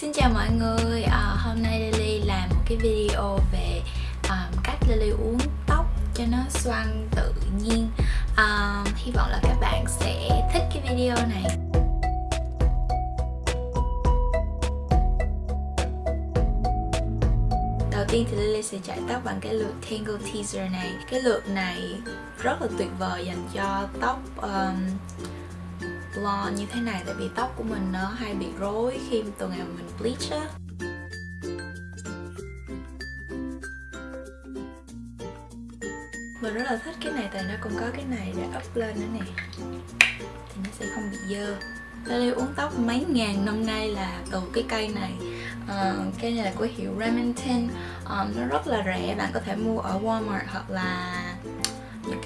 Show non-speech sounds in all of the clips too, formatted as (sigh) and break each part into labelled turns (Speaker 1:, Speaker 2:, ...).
Speaker 1: Xin chào mọi người, à, hôm nay Lily làm một cái video về um, cách Lily uống tóc cho nó xoăn tự nhiên. Um, Hy vọng là các bạn sẽ thích cái video này. Đầu tiên thì Lily sẽ chải tóc bằng cái lượt Tangle Teaser này. Cái lượt này rất là tuyệt vời dành cho tóc um, blonde như thế này tại vì tóc của mình nó hay bị rối khi từ ngày mà mình bleach á. Mình rất là thích cái này tại nó cũng có cái này để up lên nữa nè. Thì nó sẽ không bị dơ. Lily uống tóc mấy ngàn năm nay là từ cái cây này ờ, uh, Cây này là của hiệu Remington. Um, Nó rất là rẻ, bạn có thể mua ở Walmart hoặc là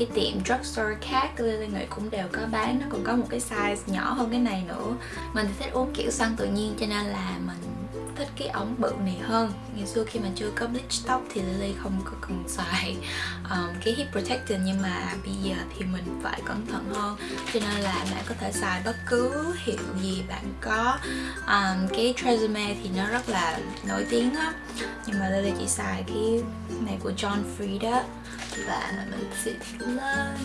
Speaker 1: cái tiệm drugstore khác Lily nghĩ cũng đều có bán. Nó còn có một cái size nhỏ hơn cái này nữa. Mình thì thích uống kiểu xoăn tự nhiên, cho nên là mình thích cái ống bự này hơn. Ngày xưa khi mà chưa có bleach tóc thì Lily không có cần xài um, cái heat protector nhưng mà bây giờ thì mình phải cẩn thận hơn. Cho nên là bạn có thể xài bất cứ hiệu gì bạn có. Um, cái Tresemme thì nó rất là nổi tiếng á. Nhưng mà Lily chỉ xài cái này của John Frieda. Và mình xịt lên.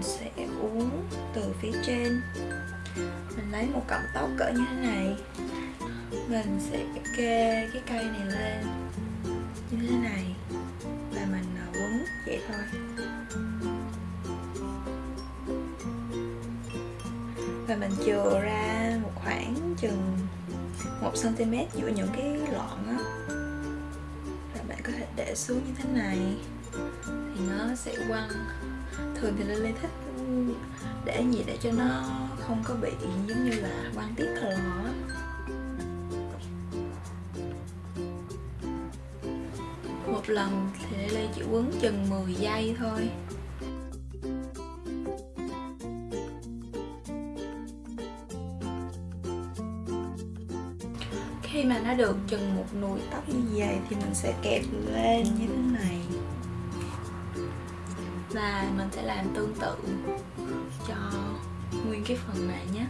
Speaker 1: Mình sẽ uống từ phía trên. Mình lấy một cọng tóc cỡ như thế này. Mình sẽ kê cái cây này lên như thế này và mình quấn vậy thôi. Và mình chừa ra một khoảng chừng 1cm giữa những cái lọn á. Và bạn có thể để xuống như thế này thì nó sẽ quăng thường thì Lily thích để gì để cho nó không có bị giống như là quăng tiếp thờ lò á. Một lần thì Lily chỉ quấn chừng 10 giây thôi. Khi mà nó được chừng một nùi tóc như vậy thì mình sẽ kẹp lên như thế này và mình sẽ làm tương tự cho nguyên cái phần này nhé.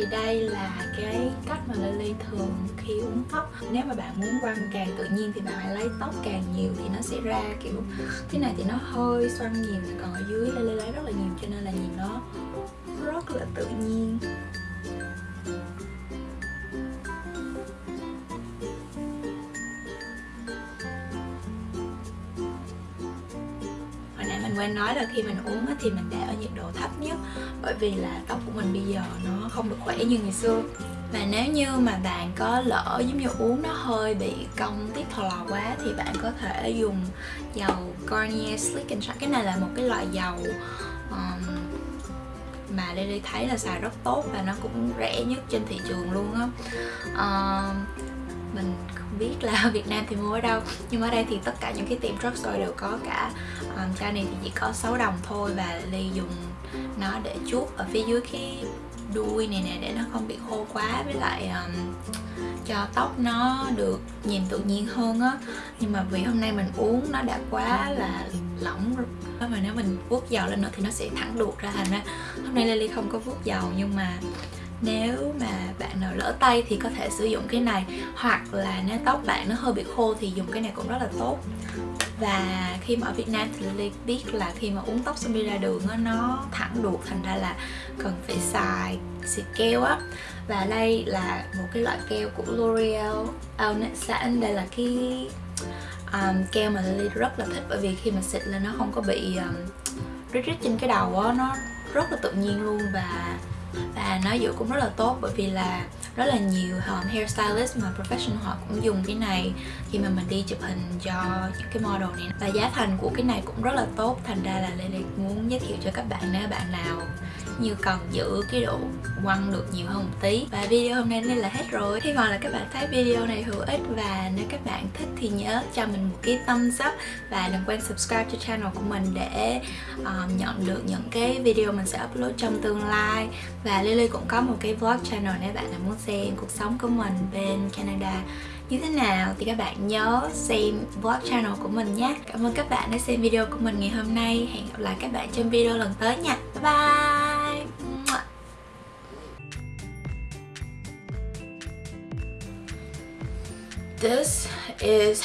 Speaker 1: Thì đây là cái cách mà Lily thường khi uống tóc. Nếu mà bạn muốn quăng càng tự nhiên thì bạn hãy lấy tóc càng nhiều thì nó sẽ ra kiểu cái này thì nó hơi xoăn nhiều còn ở dưới Lily lấy rất là nhiều cho nên là nhìn nó rất là tự nhiên. Mình quên nói là khi mình uống thì mình để ở nhiệt độ thấp nhất bởi vì là tóc của mình bây giờ nó không được khỏe như ngày xưa. Và nếu như mà bạn có lỡ giống như uống nó hơi bị cong tiết thò lò quá thì bạn có thể dùng dầu Garnier Slick and Shine cái này là một cái loại dầu um, mà Lily thấy là xài rất tốt và nó cũng rẻ nhất trên thị trường luôn á. Mình không biết là ở (laughs) Việt Nam thì mua ở đâu nhưng ở đây thì tất cả những cái tiệm drugstore đều có cả. Um, chai này thì chỉ có 6 đồng thôi và Ly dùng nó để chuốt ở phía dưới cái đuôi này nè để nó không bị khô quá. Với lại um, cho tóc nó được nhìn tự nhiên hơn á. Nhưng mà vì hôm nay mình uống nó đã quá là lỏng rồi. Mà nếu mình vuốt dầu lên nữa thì nó sẽ thẳng đuột ra thành ra. Hôm nay Lily không có vuốt dầu nhưng mà nếu mà bạn nào lỡ tay thì có thể sử dụng cái này hoặc là nếu tóc bạn nó hơi bị khô thì dùng cái này cũng rất là tốt. Và khi mà ở Việt Nam thì Lily biết là khi mà uống tóc xong đi ra đường đó, nó thẳng đuột thành ra là cần phải xài xịt keo á. Và đây là một cái loại keo của L'Oreal Alnet đây là cái um, keo mà Lily rất là thích bởi vì khi mà xịt lên nó không có bị um, rít rít trên cái đầu á nó rất là tự nhiên luôn. Và và nó dự cũng rất là tốt bởi vì là rất là nhiều um, hairstylist mà professional họ cũng dùng cái này khi mà mình đi chụp hình cho những cái model này. Và giá thành của cái này cũng rất là tốt thành ra là Lily muốn giới thiệu cho các bạn nếu bạn nào như cần giữ cái độ quăng được nhiều hơn một tí. Và video hôm nay nên là hết rồi. Hy vọng là các bạn thấy video này hữu ích và nếu các bạn thích thì nhớ cho mình một cái thumbs up và đừng quên subscribe cho channel của mình để um, nhận được những cái video mình sẽ upload trong tương lai. Và Lily cũng có một cái vlog channel nếu bạn nào muốn xem cuộc sống của mình bên Canada như thế nào thì các bạn nhớ xem vlog channel của mình nhé. Cảm ơn các bạn đã xem video của mình ngày hôm nay. Hẹn gặp lại các bạn trong video lần tới nha. Bye bye! This is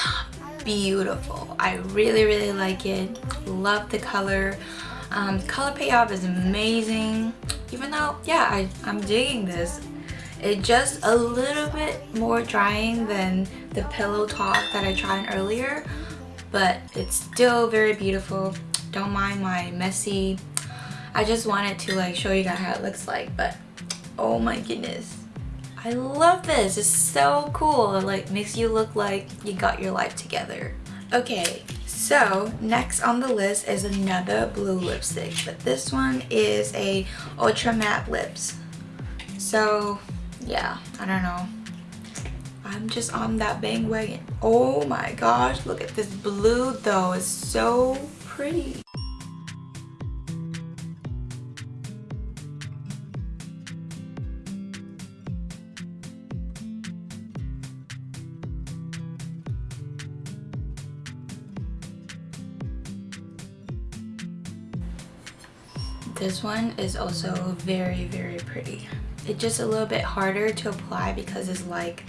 Speaker 1: beautiful. I really, really like it. Love the color. Um, color payoff is amazing. Even though, yeah, I, I'm digging this. It's just a little bit more drying than the pillow top that I tried earlier but it's still very beautiful don't mind my messy I just wanted to like show you guys how it looks like but oh my goodness I love this it's so cool it like makes you look like you got your life together okay so next on the list is another blue lipstick but this one is a ultra matte lips so yeah, I don't know. I'm just on that bang bandwagon. Oh my gosh, look at this blue though. It's so pretty. This one is also very, very pretty. It's just a little bit harder to apply because it's like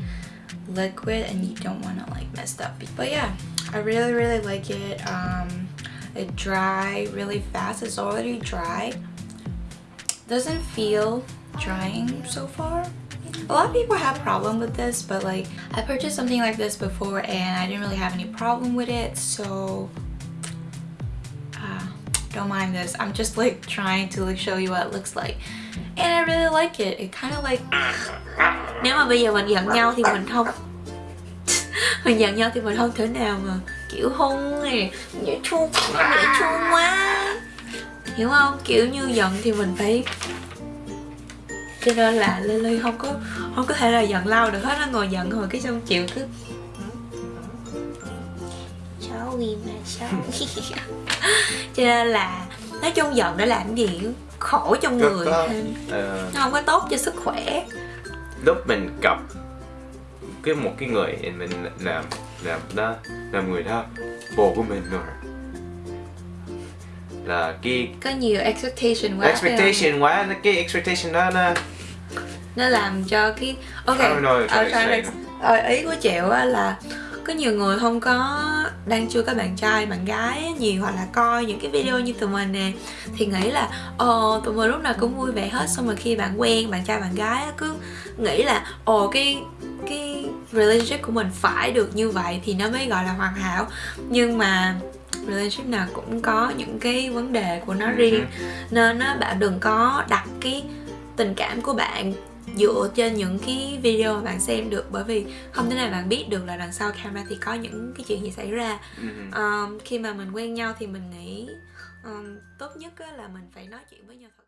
Speaker 1: liquid and you don't want to like mess up. But yeah i really really like it. Um it dry really fast. It's already dry. Doesn't feel drying so far. A lot of people have problem with this but like i purchased something like this before and i didn't really have any problem with it so don't mind this. I'm just, like, trying to, like, show you what it looks like. And I really like it. It kind of like, nếu mà bây giờ mình giận nhau thì mình không (laughs) mình giận nhau thì mình không thể nào mà, kiểu, hôn này dễ chua dễ chua quá. Hiểu không? Kiểu như giận thì mình phải cho nên là Lily không có không có thể là giận lâu được hết nó ngồi giận rồi cái xong chịu cứ cháu gì mà cháu cho nên là nói chung giận để làm gì khổ trong người. thêm uh, nó không có tốt cho sức khỏe.
Speaker 2: Lúc mình gặp cái một cái người mình làm làm đó làm người đó bồ của mình rồi. Là cái
Speaker 1: có nhiều expectation quá.
Speaker 2: Expectation quá cái expectation đó nó
Speaker 1: nó làm cho cái ok sorry. Ờ, ý của chịu là có nhiều người không có đang chưa có bạn trai bạn gái nhiều hoặc là coi những cái video như tụi mình nè thì nghĩ là ồ tụi mình lúc nào cũng vui vẻ hết. Xong rồi khi bạn quen bạn trai bạn gái cứ nghĩ là ồ cái cái relationship của mình phải được như vậy thì nó mới gọi là hoàn hảo. Nhưng mà relationship nào cũng có những cái vấn đề của nó riêng. Nên á bạn đừng có đặt cái tình cảm của bạn dựa trên những cái video mà bạn xem được bởi vì không thể nào bạn biết được là đằng sau camera thì có những cái chuyện gì xảy ra. Um, khi mà mình quen nhau thì mình nghĩ um, tốt nhất là mình phải nói chuyện với nhau thật